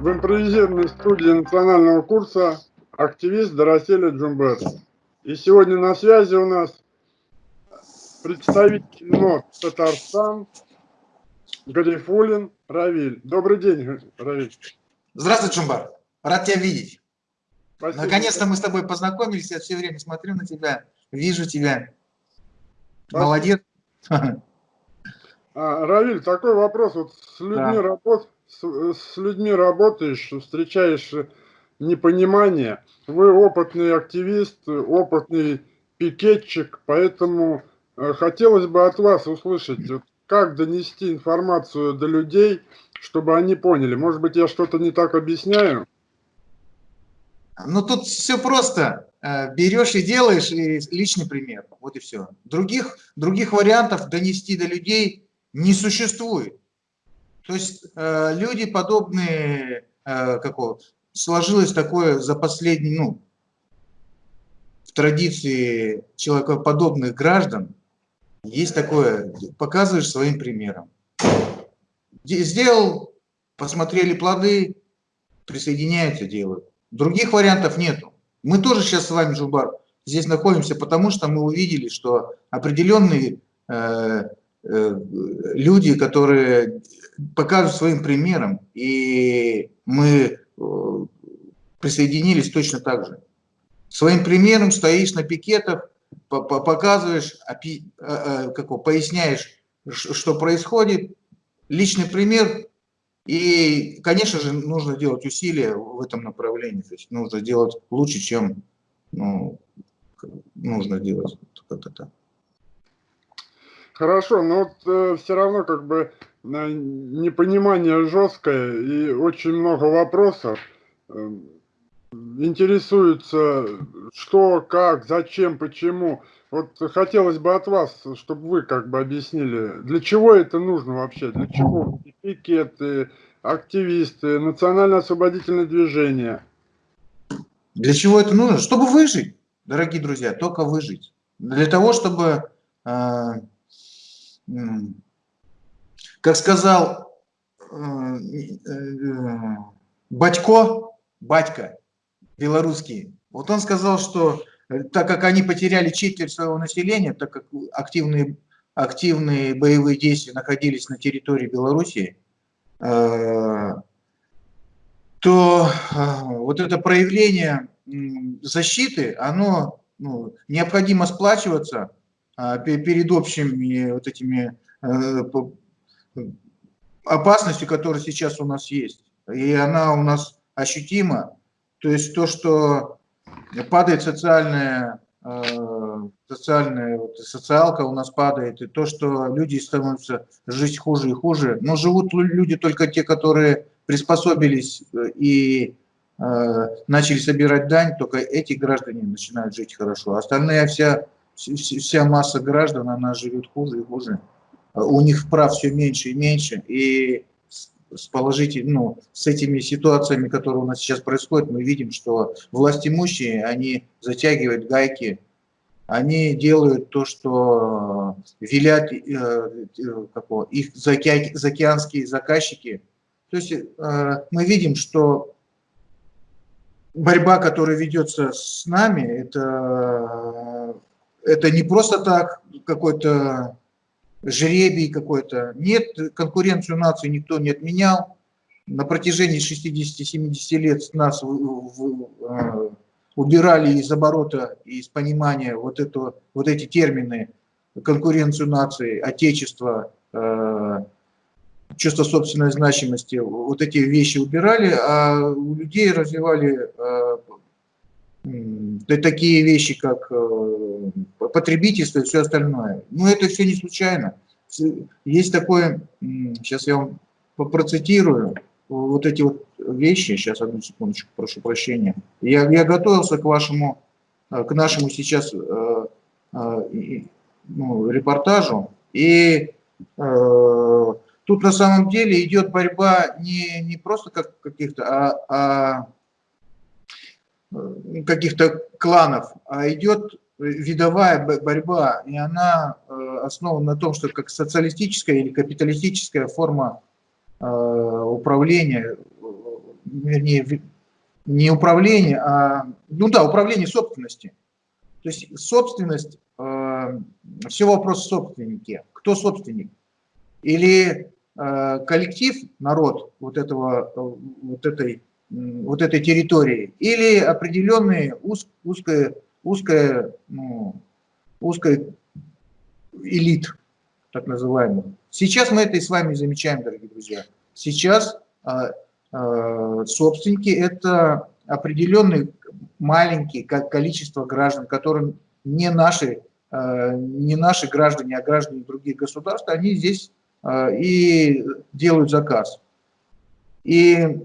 В импровизированной студии национального курса активист Дороселя Джумбет. И сегодня на связи у нас представитель НОТ Татарстан Гарифулин Равиль. Добрый день, Равиль. Здравствуй, Джумбар. Рад тебя видеть. Наконец-то мы с тобой познакомились. Я все время смотрю на тебя, вижу тебя. Спасибо. Молодец. А, Равиль, такой вопрос. Вот с людьми, да. работ, с, с людьми работаешь, встречаешь непонимание. Вы опытный активист, опытный пикетчик, поэтому э, хотелось бы от вас услышать, как донести информацию до людей, чтобы они поняли. Может быть, я что-то не так объясняю? Ну, тут все просто. Э, берешь и делаешь, и личный пример. Вот и все. Других, других вариантов донести до людей не существует. То есть э, люди подобные, э, какого, сложилось такое за последний, ну, в традиции человекоподобных граждан, есть такое, показываешь своим примером. Сделал, посмотрели плоды, присоединяются, делают. Других вариантов нету. Мы тоже сейчас с вами, Жубар, здесь находимся, потому что мы увидели, что определенные э, люди, которые покажут своим примером, и мы э, присоединились точно так же. Своим примером стоишь на пикетах, показываешь, э, э, как, поясняешь, что происходит, личный пример, и, конечно же, нужно делать усилия в этом направлении, то есть нужно делать лучше, чем ну, нужно делать. Хорошо, но вот э, все равно как бы непонимание жесткое и очень много вопросов. Э, интересуется, что, как, зачем, почему. Вот хотелось бы от вас, чтобы вы как бы объяснили, для чего это нужно вообще, для чего пикеты, активисты, национально-освободительное движение. Для чего это нужно? Чтобы выжить, дорогие друзья, только выжить. Для того, чтобы, э, как сказал э, э, Батько, батька белорусский, вот он сказал, что Э, так как они потеряли четверть своего населения, так как активные, активные боевые действия находились на территории Белоруссии, то вот это проявление защиты, оно ну, необходимо сплачиваться перед общими вот этими опасностью, которая сейчас у нас есть. И она у нас ощутима. То есть то, что падает социальная, э, социальная вот, социалка у нас падает, и то, что люди становятся жить хуже и хуже. Но живут люди только те, которые приспособились э, и э, начали собирать дань, только эти граждане начинают жить хорошо. Остальная вся, вся масса граждан, она живет хуже и хуже. У них прав все меньше и меньше, и с положительными, ну, с этими ситуациями, которые у нас сейчас происходят, мы видим, что власть имущие, они затягивают гайки, они делают то, что велят э, э какого, их заоке, заокеанские заказчики. То есть э, мы видим, что борьба, которая ведется с нами, это, это не просто так какой-то жребий какой-то. Нет, конкуренцию нации никто не отменял. На протяжении 60-70 лет нас в, в, э, убирали из оборота, из понимания вот, это, вот эти термины конкуренцию нации, отечество, э, чувство собственной значимости, вот эти вещи убирали, а у людей развивали э, такие вещи, как э, потребительство и все остальное. Но это все не случайно. Есть такое, сейчас я вам процитирую, вот эти вот вещи, сейчас одну секундочку, прошу прощения. Я, я готовился к вашему, э, к нашему сейчас э, ну, репортажу, и э, тут на самом деле идет борьба не, не просто как каких-то, а, а каких-то кланов, а идет видовая борьба, и она основана на том, что как социалистическая или капиталистическая форма управления, вернее, не управление, а, ну да, управление собственности. То есть собственность, э, все вопрос собственники. Кто собственник? Или э, коллектив, народ вот, этого, вот, этой, вот этой территории, или определенные уз, узкая, узкая, ну, узкая элит, так называемый. Сейчас мы это и с вами замечаем, дорогие друзья. Сейчас э, э, собственники – это определенный маленький количество граждан, которые не наши, э, не наши граждане, а граждане других государств, они здесь э, и делают заказ. И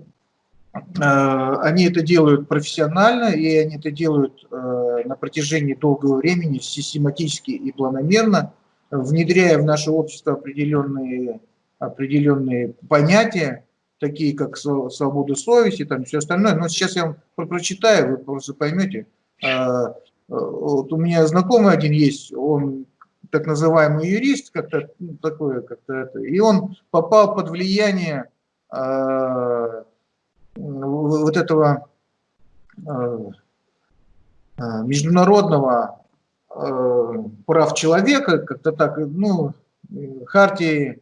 они это делают профессионально, и они это делают на протяжении долгого времени, систематически и планомерно, внедряя в наше общество определенные, определенные понятия, такие как свобода совести, там все остальное. Но сейчас я вам прочитаю, вы просто поймете. А, вот у меня знакомый один есть, он так называемый юрист, как-то ну, такое, как-то это, и он попал под влияние э, вот этого э, международного э, прав человека, как-то так, ну, хартии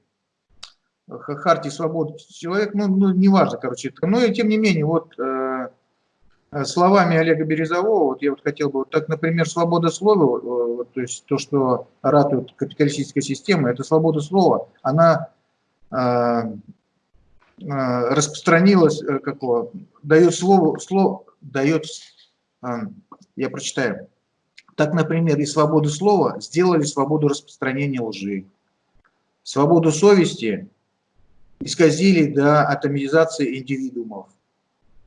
Хартии свободы человек, ну, ну неважно, короче, это, но и тем не менее, вот э, словами Олега Березового, вот я вот хотел бы, вот так, например, свобода слова, э, вот, то есть то, что ратует капиталистическая система, это свобода слова, она э, распространилась, э, какого, дает слово, слово дает, э, я прочитаю, так, например, и свободу слова сделали свободу распространения лжи, свободу совести исказили до атомизации индивидуумов.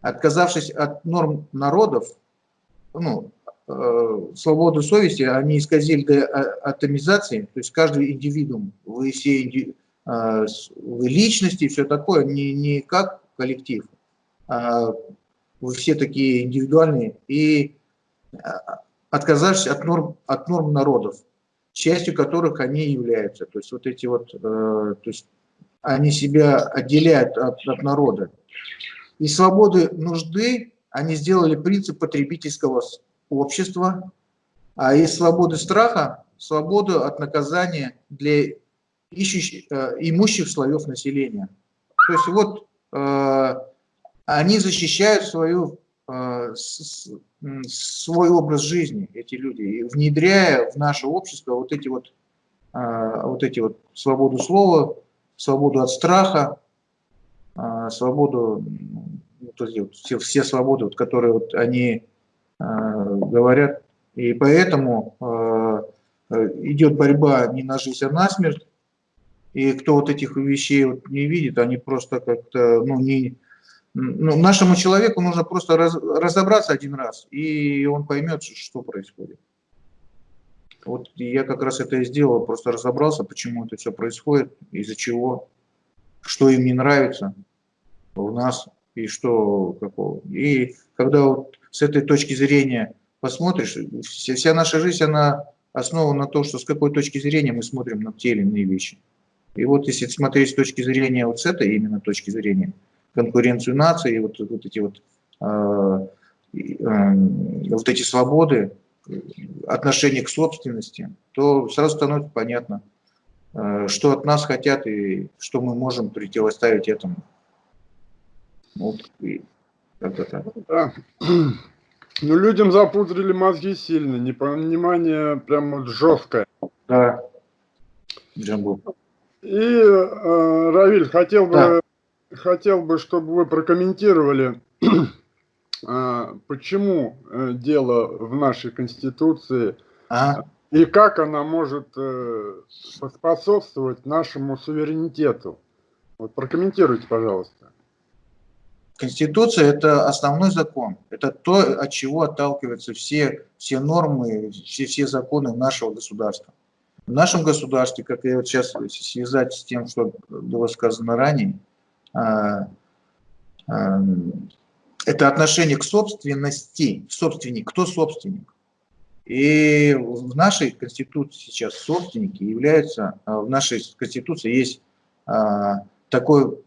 Отказавшись от норм народов, ну, э, свободу совести, они исказили до атомизации, то есть каждый индивидуум, вы все инди, вы личности, все такое, не, не как коллектив, а вы все такие индивидуальные, и э, отказавшись от норм, от норм народов, частью которых они являются. То есть вот эти вот, э, то есть они себя отделяют от, от народа. И свободы нужды они сделали принцип потребительского общества, а из свободы страха – свободу от наказания для ищущих, э, имущих слоев населения. То есть вот э, они защищают свою, э, свой образ жизни, эти люди, внедряя в наше общество вот эти вот, вот эти вот свободу слова, свободу от страха, свободу, ну, все, все свободы, вот, которые вот они говорят. И поэтому идет борьба не на жизнь, а на смерть. И кто вот этих вещей вот не видит, они просто как-то, ну, не... Ну, нашему человеку нужно просто раз, разобраться один раз, и он поймет, что происходит. Вот я как раз это и сделал, просто разобрался, почему это все происходит, из-за чего, что им не нравится у нас и что какого. И когда вот с этой точки зрения посмотришь, вся, наша жизнь, она основана на том, что с какой точки зрения мы смотрим на те или иные вещи. И вот если смотреть с точки зрения вот с этой именно точки зрения, конкуренцию нации, вот, вот эти вот, э, э, вот эти свободы, отношение к собственности, то сразу становится понятно, э, что от нас хотят и что мы можем противоставить этому. Вот и как так. Да. Ну, людям запудрили мозги сильно, непонимание прям вот жесткое. Да. Джамбу. И, э, Равиль, хотел бы, да. хотел бы, чтобы вы прокомментировали а, почему э, дело в нашей Конституции а? и как она может э, способствовать нашему суверенитету. Вот прокомментируйте, пожалуйста. Конституция – это основной закон. Это то, от чего отталкиваются все, все нормы, все, все законы нашего государства. В нашем государстве, как я вот сейчас связать с тем, что было сказано ранее, а, это отношение к собственности. Собственник. Кто собственник? И в нашей Конституции сейчас собственники являются, а, в нашей Конституции есть а, такой,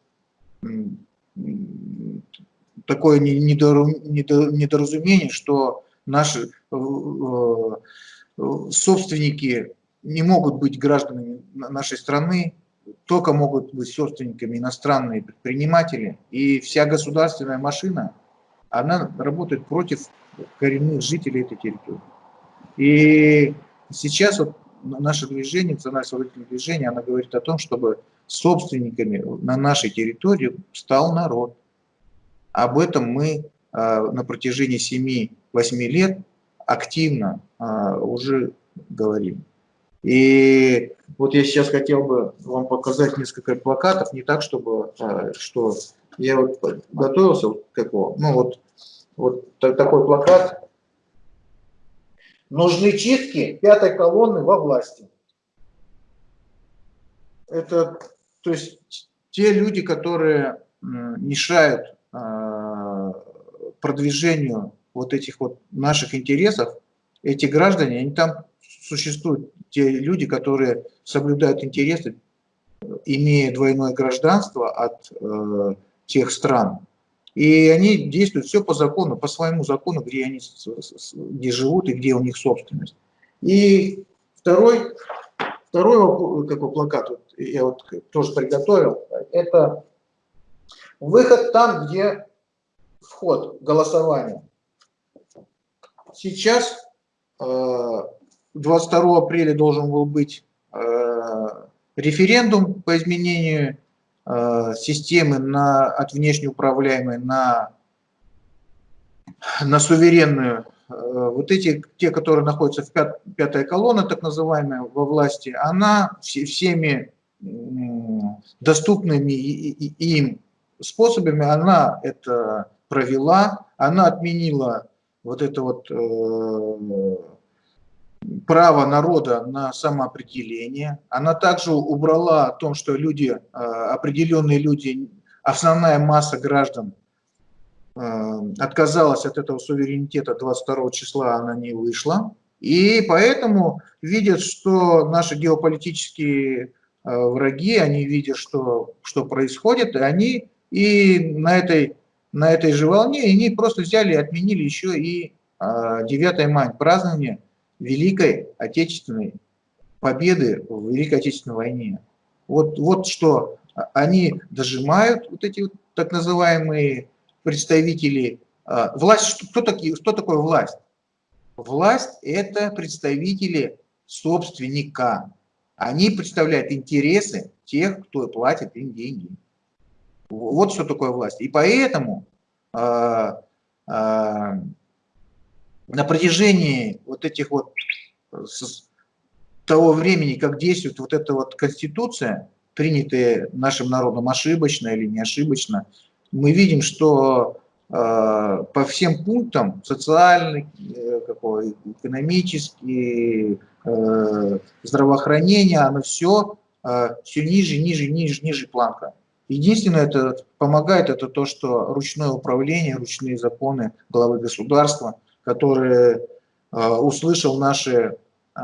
такое недоразумение, что наши собственники не могут быть гражданами нашей страны, только могут быть собственниками иностранные предприниматели. И вся государственная машина, она работает против коренных жителей этой территории. И сейчас вот наше движение, национальное освободительное движение, оно говорит о том, чтобы собственниками на нашей территории стал народ. Об этом мы а, на протяжении 7-8 лет активно а, уже говорим. И вот я сейчас хотел бы вам показать несколько плакатов, не так, чтобы, а, что я вот готовился, вот какого, ну вот, вот такой плакат, Нужны чистки пятой колонны во власти. Это, то есть, те люди, которые мешают а, продвижению вот этих вот наших интересов, эти граждане, они там существуют, те люди, которые соблюдают интересы, имея двойное гражданство от э, тех стран, и они действуют все по закону, по своему закону, где они где живут и где у них собственность. И второй, второй какой плакат вот, я вот тоже приготовил, это выход там, где вход, голосование. Сейчас 22 э, апреля должен был быть э, референдум по изменению Э, системы на, от внешнеуправляемой на, на суверенную. Э, вот эти, те, которые находятся в пят, пятая колонна, так называемая, во власти, она всеми доступными им способами, она это провела, она отменила вот это вот право народа на самоопределение. Она также убрала о том, что люди, э, определенные люди, основная масса граждан э, отказалась от этого суверенитета 22 числа, она не вышла. И поэтому видят, что наши геополитические э, враги, они видят, что, что происходит, и они и на этой, на этой же волне, они просто взяли и отменили еще и 9 мая, празднование Великой Отечественной победы в Великой Отечественной войне. Вот, вот что они дожимают, вот эти вот так называемые представители а, власть. Кто, такие, что такое власть? Власть – это представители собственника. Они представляют интересы тех, кто платит им деньги. Вот что такое власть. И поэтому э, на протяжении вот этих вот с того времени, как действует вот эта вот конституция, принятая нашим народом ошибочно или не ошибочно, мы видим, что э, по всем пунктам социальный, э, какой, экономический, э, здравоохранение, оно все, э, все ниже, ниже, ниже, ниже планка. Единственное, это помогает, это то, что ручное управление, ручные законы главы государства – который э, услышал наши, э,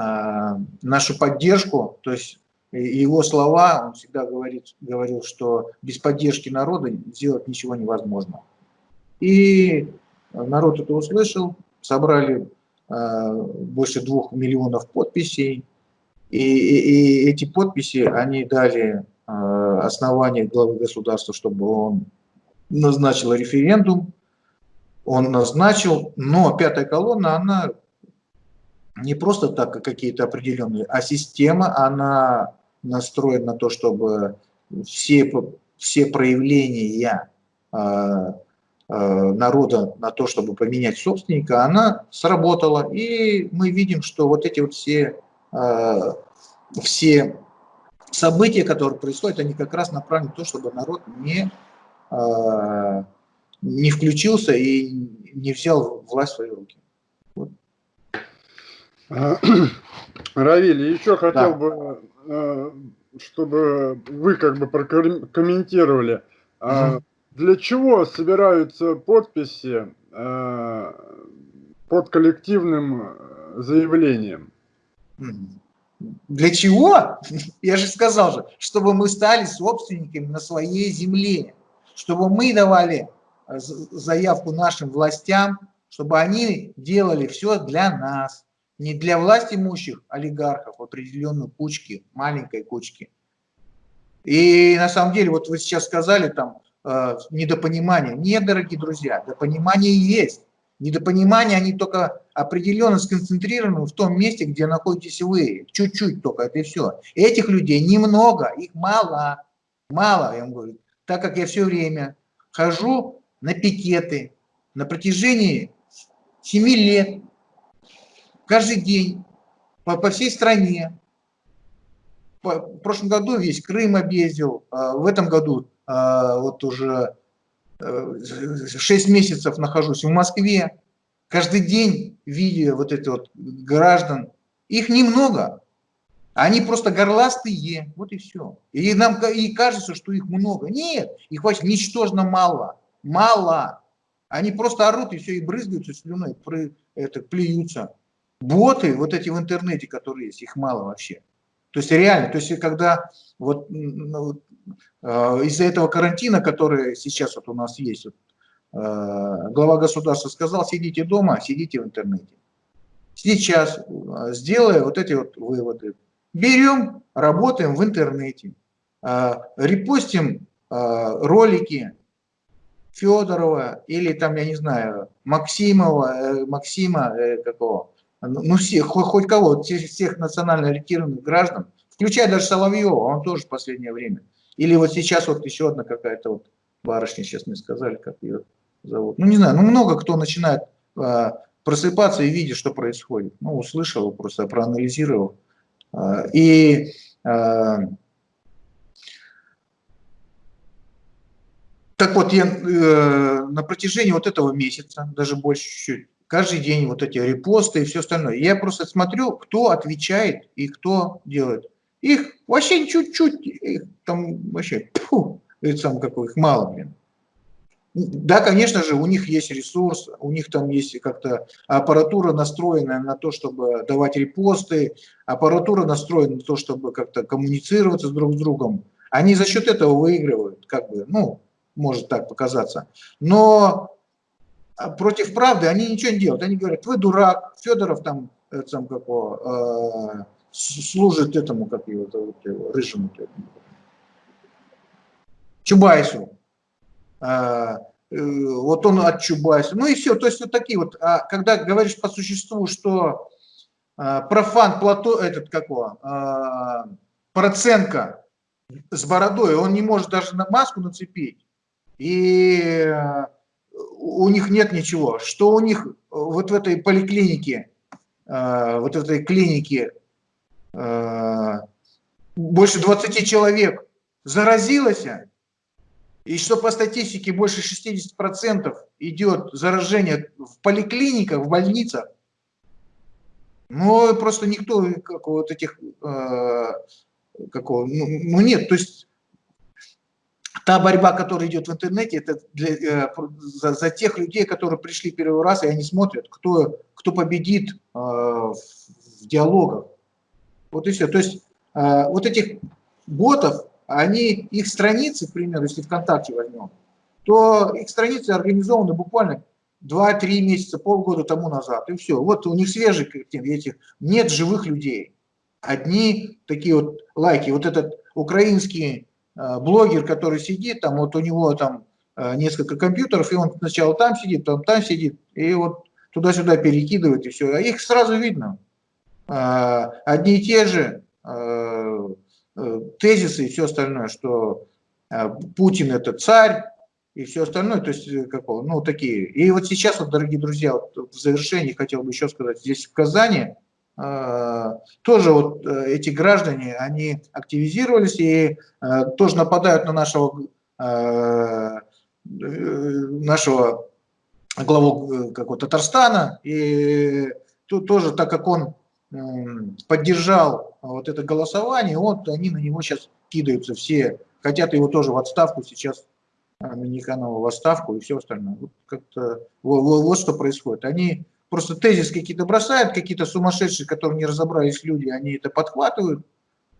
нашу поддержку, то есть его слова, он всегда говорит, говорил, что без поддержки народа сделать ничего невозможно. И народ это услышал, собрали э, больше двух миллионов подписей, и, и, и эти подписи, они дали основание главы государства, чтобы он назначил референдум, он назначил, но пятая колонна, она не просто так какие-то определенные, а система, она настроена на то, чтобы все, все проявления э, э, народа на то, чтобы поменять собственника, она сработала. И мы видим, что вот эти вот все, э, все события, которые происходят, они как раз направлены на то, чтобы народ не не включился и не взял власть в свои руки. Вот. А, Равиль, еще хотел да. бы, э, чтобы вы как бы прокомментировали, угу. для чего собираются подписи э, под коллективным заявлением. Для чего? Я же сказал же, чтобы мы стали собственниками на своей земле, чтобы мы давали э, заявку нашим властям, чтобы они делали все для нас, не для власть имущих олигархов, определенной кучки, маленькой кучки. И на самом деле, вот вы сейчас сказали там э, недопонимание. Нет, дорогие друзья, допонимание есть. Недопонимание, они только определенно сконцентрированы в том месте, где находитесь вы. Чуть-чуть только, это все. Этих людей немного, их мало. Мало, я вам говорю. Так как я все время хожу на пикеты на протяжении 7 лет, каждый день, по, по всей стране. По, в прошлом году весь Крым объездил, а в этом году а, вот уже 6 месяцев нахожусь в Москве, каждый день видя вот это вот граждан, их немного, они просто горластые, вот и все. И нам и кажется, что их много. Нет, их вообще ничтожно мало, мало. Они просто орут и все, и брызгаются слюной, это, плюются. Боты, вот эти в интернете, которые есть, их мало вообще. То есть реально, то есть когда вот ну, а, из-за этого карантина, который сейчас вот у нас есть, вот, а, глава государства сказал, сидите дома, сидите в интернете. Сейчас, а, сделая вот эти вот выводы, берем, работаем в интернете, репостим ролики Федорова или там, я не знаю, Максимова, э, Максима э, какого, ну всех, хоть, кого, всех, всех национально ориентированных граждан, включая даже Соловьева, он тоже в последнее время или вот сейчас вот еще одна какая-то вот барышня, сейчас мне сказали, как ее зовут. Ну, не знаю, ну, много кто начинает а, просыпаться и видит, что происходит. Ну, услышал, просто проанализировал. А, и а, так вот, я э, на протяжении вот этого месяца, даже больше чуть-чуть, каждый день вот эти репосты и все остальное, я просто смотрю, кто отвечает и кто делает. Их вообще чуть-чуть, там вообще, фу, сам какой, их мало, блин. Да, конечно же, у них есть ресурс, у них там есть как-то аппаратура настроенная на то, чтобы давать репосты, аппаратура настроена на то, чтобы как-то коммуницироваться друг с другом. Они за счет этого выигрывают, как бы, ну, может так показаться. Но против правды они ничего не делают. Они говорят, вы дурак, Федоров там, там какого, э, служит этому, как его зовут, рыжему, Чубайсу. А, э, вот он от Чубайса. Ну и все, то есть вот такие вот. А когда говоришь по существу, что а, профан Плато, этот какого, а, Проценко с бородой, он не может даже на маску нацепить. И у них нет ничего. Что у них вот в этой поликлинике, вот в этой клинике Э, больше 20 человек заразилось, и что по статистике больше 60% идет заражение в поликлиниках, в больницах, ну, просто никто, как вот этих, э, какого, ну, ну нет, то есть та борьба, которая идет в интернете, это для, э, за, за тех людей, которые пришли первый раз, и они смотрят, кто, кто победит э, в, диалогах. Вот и все. То есть э, вот этих ботов, они, их страницы, к примеру, если ВКонтакте возьмем, то их страницы организованы буквально 2-3 месяца, полгода тому назад, и все. Вот у них свежие этих, нет живых людей. Одни такие вот лайки. Вот этот украинский блогер, который сидит, там вот у него там э, несколько компьютеров, и он сначала там сидит, потом там сидит, и вот туда-сюда перекидывает, и все. А их сразу видно. А, одни и те же э, тезисы и все остальное, что Путин это царь и все остальное, то есть э, какого, ну такие. И вот сейчас, вот, дорогие друзья, вот в завершении хотел бы еще сказать, здесь в Казани тоже вот э, эти граждане, они активизировались и тоже нападают на нашего, нашего главу как Татарстана, и тут тоже, так как он поддержал вот это голосование, вот они на него сейчас кидаются все, хотят его тоже в отставку сейчас, а, Миниханова в отставку и все остальное. Вот, вот, вот что происходит. Они просто тезис какие-то бросают, какие-то сумасшедшие, которые не разобрались люди, они это подхватывают,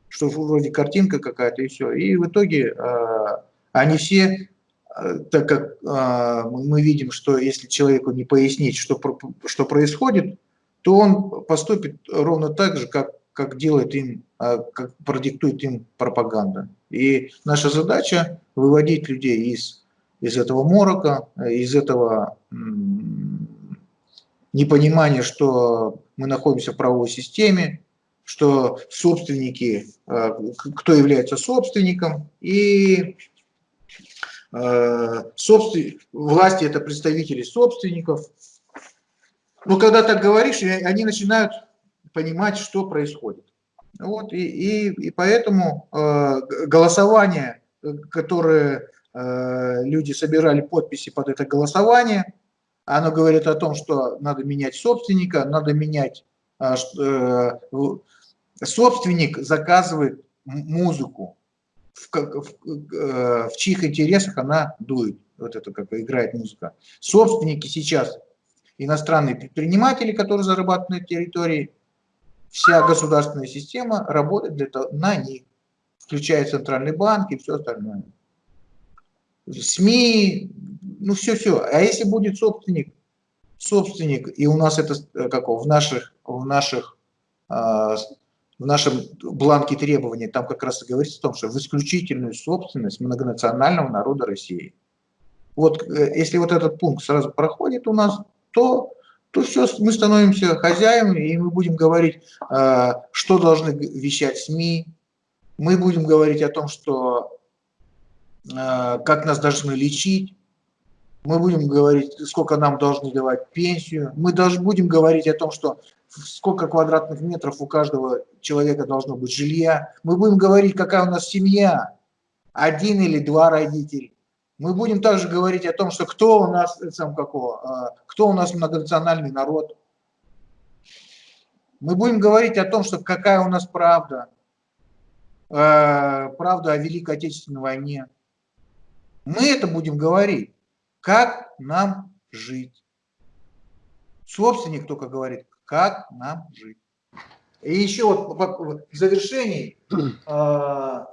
что вроде картинка какая-то и все. И в итоге э, они все, э, так как э, мы видим, что если человеку не пояснить, что, что происходит, то он поступит ровно так же, как, как делает им, э, как продиктует им пропаганда. И наша задача выводить людей из, из этого морока, из этого непонимания, что мы находимся в правовой системе, что собственники, э, кто является собственником, и э, собствен... власти это представители собственников. Но когда так говоришь, они начинают понимать, что происходит. Вот, и, и, и поэтому э, голосование, которое люди собирали подписи под это голосование, оно говорит о том, что надо менять собственника, надо менять э, собственник заказывает музыку, в, в, э, в чьих интересах она дует, вот это как играет музыка. Собственники сейчас, иностранные предприниматели, которые зарабатывают на территории, вся государственная система работает для того, на них, включая центральный банк и все остальное. СМИ, ну все-все. А если будет собственник, собственник, и у нас это э, как в наших, в наших а, в нашем бланке требований там как раз и говорится о том, что в исключительную собственность многонационального народа России. Вот э, если вот этот пункт сразу проходит у нас, то, то все, мы становимся хозяевами, и мы будем говорить, э, что должны вещать СМИ, мы будем говорить о том, что э, как нас должны лечить, мы будем говорить, сколько нам должны давать пенсию, мы даже будем говорить о том, что сколько квадратных метров у каждого человека должно быть жилья. Мы будем говорить, какая у нас семья, один или два родителя. Мы будем также говорить о том, что кто у нас, сам какого, а, кто у нас многонациональный народ. Мы будем говорить о том, что какая у нас правда, а, правда о Великой Отечественной войне. Мы это будем говорить, как нам жить. Собственник только говорит, как нам жить. И еще вот в завершении э,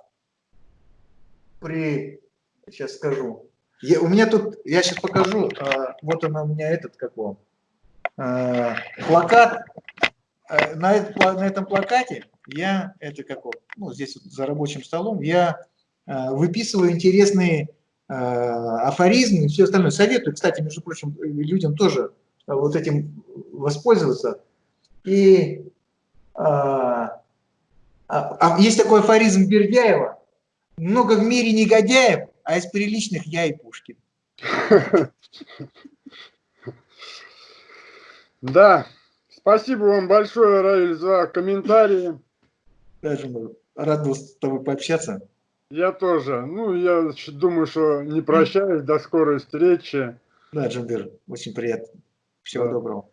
при, сейчас скажу, я, у меня тут, я сейчас покажу, э, вот он у меня этот какой, э, плакат, э, на, на этом плакате я, это как ну здесь вот за рабочим столом, я э, выписываю интересные афоризмы и все остальное. Советую, кстати, между прочим, людям тоже вот этим воспользоваться. И а, а, а есть такой афоризм Бердяева. Много в мире негодяев, а из приличных я и Пушкин. Да, спасибо вам большое, Раиль, за комментарии. Даже рад был с тобой пообщаться. Я тоже. Ну, я думаю, что не прощаюсь. До скорой встречи. Да, Джамбир, очень приятно. Всего да. доброго.